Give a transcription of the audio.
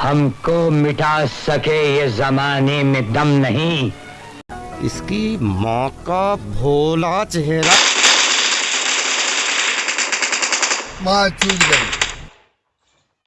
हमको मिटा सके ये जमाने में दम नहीं। इसकी माँ का भोला चेहरा। माँ चूक गई।